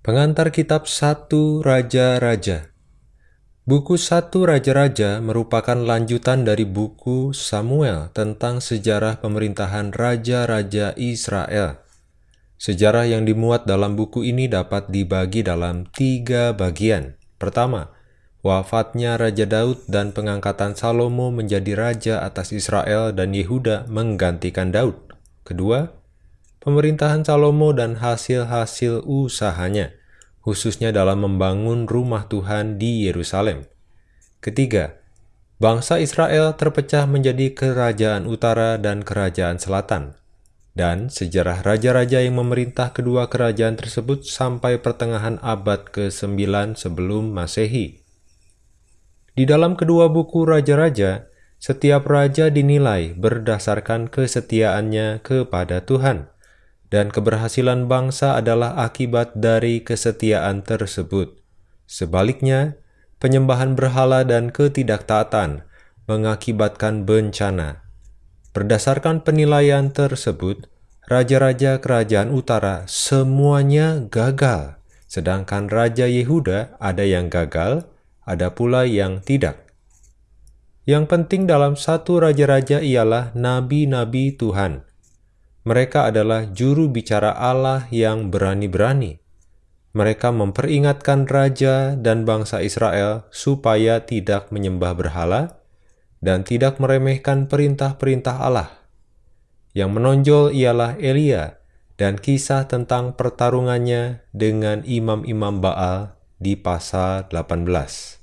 Pengantar Kitab Satu Raja-Raja Buku Satu Raja-Raja merupakan lanjutan dari buku Samuel tentang sejarah pemerintahan Raja-Raja Israel. Sejarah yang dimuat dalam buku ini dapat dibagi dalam tiga bagian. Pertama, wafatnya Raja Daud dan pengangkatan Salomo menjadi raja atas Israel dan Yehuda menggantikan Daud. Kedua, pemerintahan Salomo dan hasil-hasil usahanya, khususnya dalam membangun rumah Tuhan di Yerusalem. Ketiga, bangsa Israel terpecah menjadi kerajaan utara dan kerajaan selatan, dan sejarah raja-raja yang memerintah kedua kerajaan tersebut sampai pertengahan abad ke-9 sebelum Masehi. Di dalam kedua buku raja-raja, setiap raja dinilai berdasarkan kesetiaannya kepada Tuhan dan keberhasilan bangsa adalah akibat dari kesetiaan tersebut. Sebaliknya, penyembahan berhala dan ketidaktaatan mengakibatkan bencana. Berdasarkan penilaian tersebut, raja-raja kerajaan utara semuanya gagal, sedangkan Raja Yehuda ada yang gagal, ada pula yang tidak. Yang penting dalam satu raja-raja ialah nabi-nabi Tuhan, mereka adalah juru bicara Allah yang berani-berani. Mereka memperingatkan raja dan bangsa Israel supaya tidak menyembah berhala dan tidak meremehkan perintah-perintah Allah. Yang menonjol ialah Elia dan kisah tentang pertarungannya dengan imam-imam Baal di pasal 18.